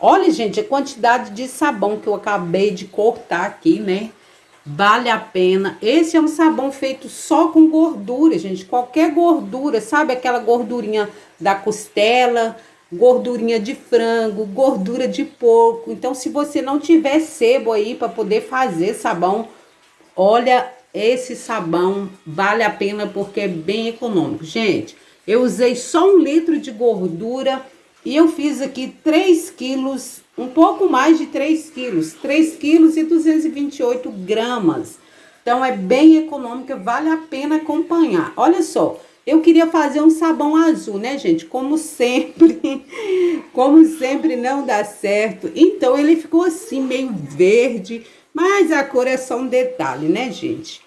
Olha, gente, a quantidade de sabão que eu acabei de cortar aqui, né? Vale a pena. Esse é um sabão feito só com gordura, gente. Qualquer gordura, sabe aquela gordurinha da costela, gordurinha de frango, gordura de porco. Então, se você não tiver sebo aí para poder fazer sabão, olha, esse sabão vale a pena porque é bem econômico. Gente, eu usei só um litro de gordura e eu fiz aqui 3 quilos, um pouco mais de 3 quilos, 3 quilos e 228 gramas. Então, é bem econômica, vale a pena acompanhar. Olha só, eu queria fazer um sabão azul, né, gente? Como sempre, como sempre não dá certo. Então, ele ficou assim, meio verde, mas a cor é só um detalhe, né, gente?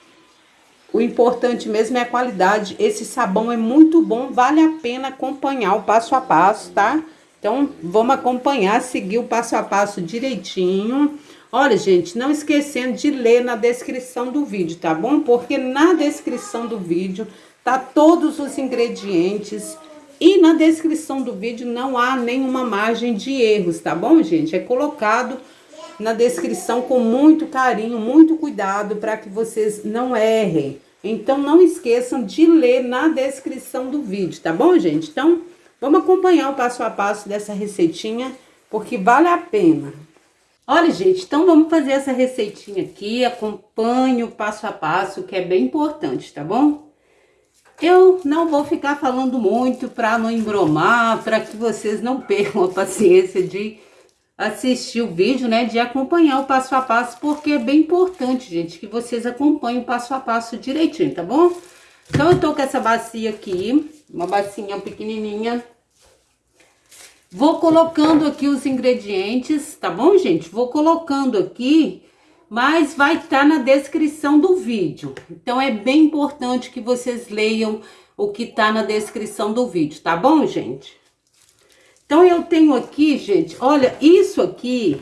O importante mesmo é a qualidade. Esse sabão é muito bom, vale a pena acompanhar o passo a passo, tá? Então, vamos acompanhar, seguir o passo a passo direitinho. Olha, gente, não esquecendo de ler na descrição do vídeo, tá bom? Porque na descrição do vídeo tá todos os ingredientes e na descrição do vídeo não há nenhuma margem de erros, tá bom, gente? É colocado na descrição com muito carinho, muito cuidado para que vocês não errem. Então, não esqueçam de ler na descrição do vídeo, tá bom, gente? Então, vamos acompanhar o passo a passo dessa receitinha, porque vale a pena. Olha, gente, então vamos fazer essa receitinha aqui, acompanhe o passo a passo, que é bem importante, tá bom? Eu não vou ficar falando muito para não embromar, para que vocês não percam a paciência de assistir o vídeo, né, de acompanhar o passo a passo, porque é bem importante, gente, que vocês acompanhem o passo a passo direitinho, tá bom? Então, eu tô com essa bacia aqui, uma bacinha pequenininha. Vou colocando aqui os ingredientes, tá bom, gente? Vou colocando aqui, mas vai estar tá na descrição do vídeo. Então, é bem importante que vocês leiam o que tá na descrição do vídeo, tá bom, gente? Então, eu tenho aqui, gente, olha, isso aqui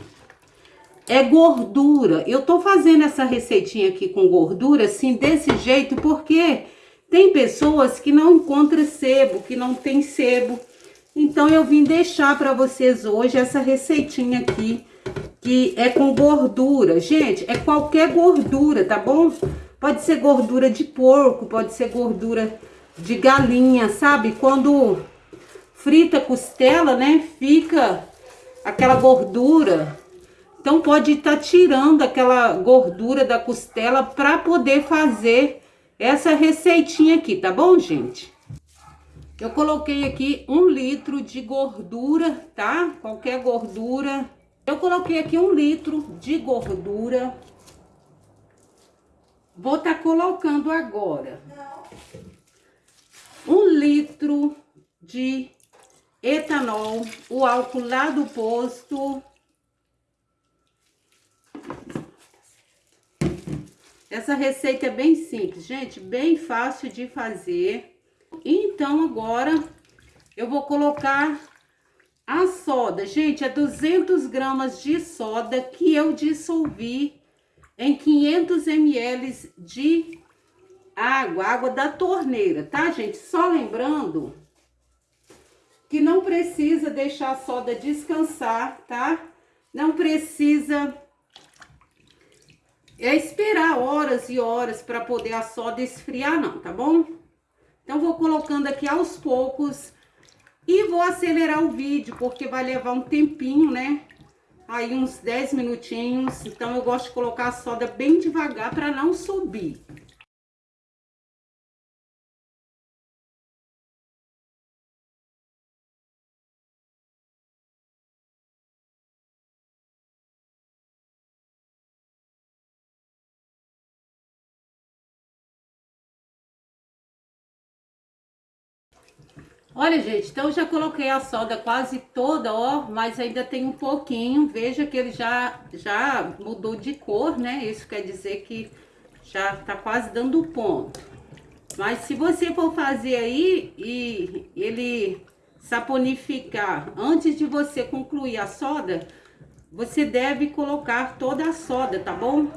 é gordura. Eu tô fazendo essa receitinha aqui com gordura, assim, desse jeito, porque tem pessoas que não encontram sebo, que não tem sebo. Então, eu vim deixar para vocês hoje essa receitinha aqui, que é com gordura. Gente, é qualquer gordura, tá bom? Pode ser gordura de porco, pode ser gordura de galinha, sabe? Quando frita a costela, né? Fica aquela gordura. Então, pode estar tá tirando aquela gordura da costela para poder fazer essa receitinha aqui, tá bom, gente? Eu coloquei aqui um litro de gordura, tá? Qualquer gordura. Eu coloquei aqui um litro de gordura. Vou estar tá colocando agora um litro de etanol, o álcool lá do posto. Essa receita é bem simples, gente, bem fácil de fazer. Então, agora, eu vou colocar a soda. Gente, é 200 gramas de soda que eu dissolvi em 500 ml de água, água da torneira, tá, gente? Só lembrando que não precisa deixar a soda descansar, tá? Não precisa é esperar horas e horas para poder a soda esfriar não, tá bom? Então, vou colocando aqui aos poucos e vou acelerar o vídeo, porque vai levar um tempinho, né? Aí uns 10 minutinhos, então eu gosto de colocar a soda bem devagar para não subir. Olha, gente, então já coloquei a soda quase toda, ó, mas ainda tem um pouquinho. Veja que ele já, já mudou de cor, né? Isso quer dizer que já tá quase dando ponto. Mas se você for fazer aí e ele saponificar antes de você concluir a soda, você deve colocar toda a soda, tá bom?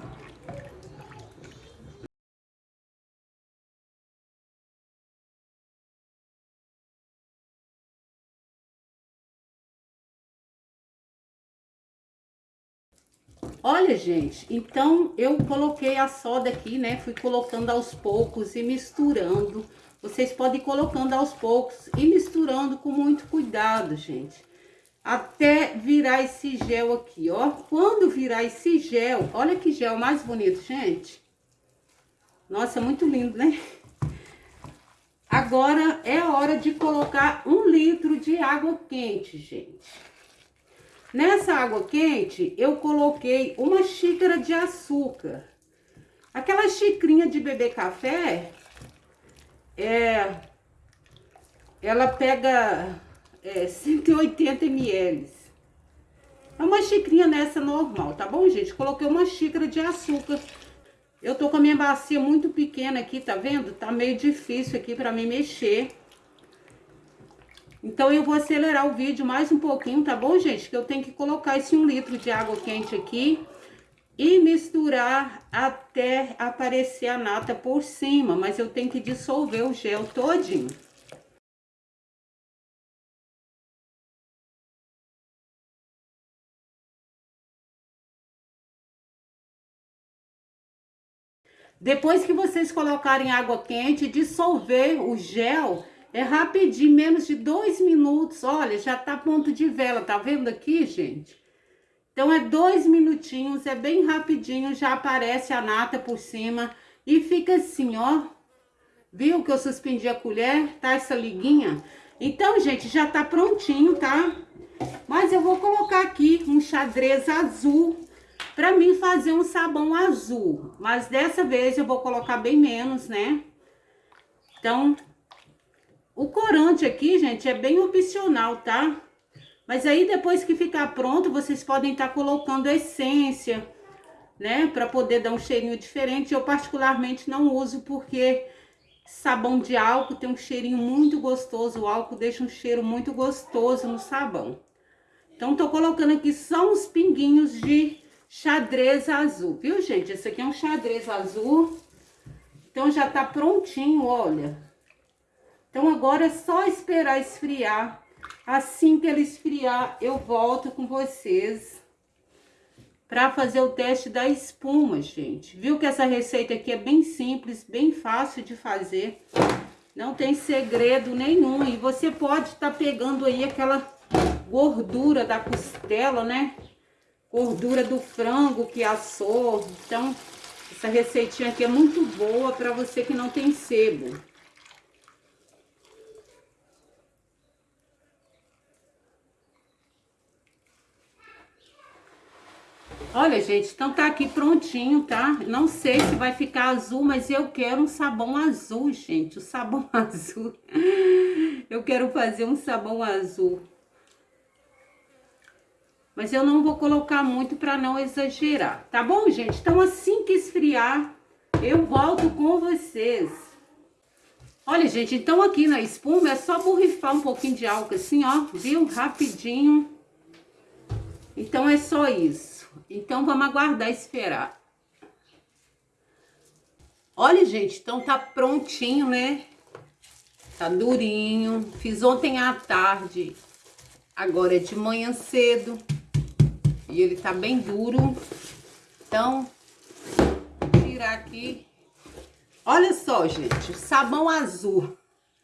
Olha, gente, então eu coloquei a soda aqui, né? Fui colocando aos poucos e misturando. Vocês podem ir colocando aos poucos e misturando com muito cuidado, gente. Até virar esse gel aqui, ó. Quando virar esse gel, olha que gel mais bonito, gente. Nossa, muito lindo, né? Agora é hora de colocar um litro de água quente, gente. Nessa água quente, eu coloquei uma xícara de açúcar. Aquela xicrinha de beber café, é, ela pega é, 180 ml. É uma xicrinha nessa normal, tá bom, gente? Coloquei uma xícara de açúcar. Eu tô com a minha bacia muito pequena aqui, tá vendo? Tá meio difícil aqui pra mim mexer. Então, eu vou acelerar o vídeo mais um pouquinho, tá bom, gente? Que eu tenho que colocar esse um litro de água quente aqui e misturar até aparecer a nata por cima. Mas eu tenho que dissolver o gel todinho. Depois que vocês colocarem água quente, dissolver o gel é rapidinho, menos de dois minutos. Olha, já tá ponto de vela, tá vendo aqui, gente? Então, é dois minutinhos, é bem rapidinho, já aparece a nata por cima. E fica assim, ó. Viu que eu suspendi a colher? Tá essa liguinha? Então, gente, já tá prontinho, tá? Mas eu vou colocar aqui um xadrez azul pra mim fazer um sabão azul. Mas dessa vez eu vou colocar bem menos, né? Então, o corante aqui, gente, é bem opcional, tá? Mas aí depois que ficar pronto, vocês podem estar tá colocando essência, né? Pra poder dar um cheirinho diferente. Eu particularmente não uso porque sabão de álcool tem um cheirinho muito gostoso. O álcool deixa um cheiro muito gostoso no sabão. Então, tô colocando aqui só uns pinguinhos de xadrez azul, viu, gente? Esse aqui é um xadrez azul. Então, já tá prontinho, olha. Então, agora é só esperar esfriar. Assim que ele esfriar, eu volto com vocês para fazer o teste da espuma, gente. Viu que essa receita aqui é bem simples, bem fácil de fazer. Não tem segredo nenhum. E você pode estar tá pegando aí aquela gordura da costela, né? Gordura do frango que assou. Então, essa receitinha aqui é muito boa para você que não tem sebo. Olha, gente, então tá aqui prontinho, tá? Não sei se vai ficar azul, mas eu quero um sabão azul, gente. O sabão azul. Eu quero fazer um sabão azul. Mas eu não vou colocar muito pra não exagerar, tá bom, gente? Então, assim que esfriar, eu volto com vocês. Olha, gente, então aqui na espuma é só borrifar um pouquinho de álcool assim, ó, viu? Rapidinho. Então, é só isso. Então, vamos aguardar esperar. Olha, gente, então tá prontinho, né? Tá durinho. Fiz ontem à tarde. Agora é de manhã cedo. E ele tá bem duro. Então, tirar aqui. Olha só, gente, sabão azul.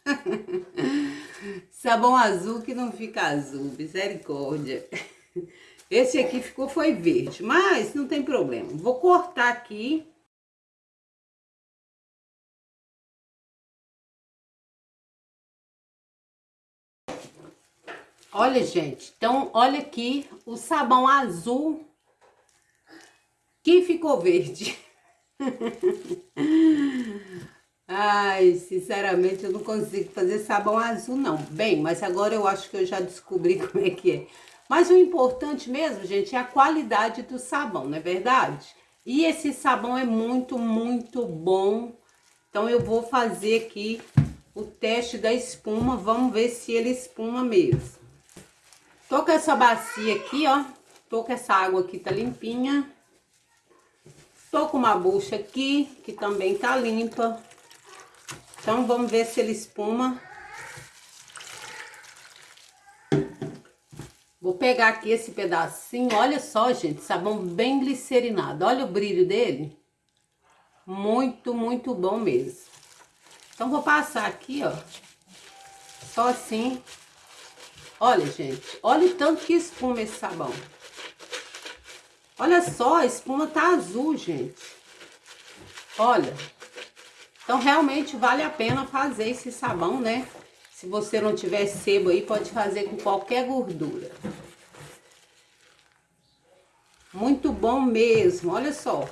sabão azul que não fica azul, misericórdia. Esse aqui ficou, foi verde, mas não tem problema. Vou cortar aqui. Olha, gente, então, olha aqui o sabão azul que ficou verde. Ai, sinceramente, eu não consigo fazer sabão azul, não. Bem, mas agora eu acho que eu já descobri como é que é. Mas o importante mesmo, gente, é a qualidade do sabão, não é verdade? E esse sabão é muito, muito bom. Então, eu vou fazer aqui o teste da espuma. Vamos ver se ele espuma mesmo. Tô com essa bacia aqui, ó. Tô com essa água aqui, tá limpinha. Tô com uma bucha aqui, que também tá limpa. Então, vamos ver se ele espuma. Vou pegar aqui esse pedacinho, olha só, gente, sabão bem glicerinado. Olha o brilho dele. Muito, muito bom mesmo. Então, vou passar aqui, ó. Só assim. Olha, gente, olha o tanto que espuma esse sabão. Olha só, a espuma tá azul, gente. Olha. Então, realmente vale a pena fazer esse sabão, né? Se você não tiver sebo aí, pode fazer com qualquer gordura. Muito bom mesmo, olha só.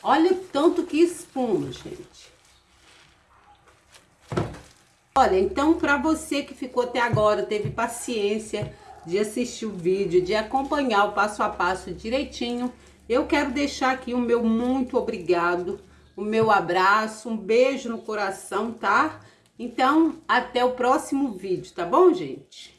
Olha o tanto que espuma, gente. Olha, então para você que ficou até agora, teve paciência de assistir o vídeo, de acompanhar o passo a passo direitinho, eu quero deixar aqui o meu muito obrigado, o meu abraço, um beijo no coração, tá? Então, até o próximo vídeo, tá bom, gente?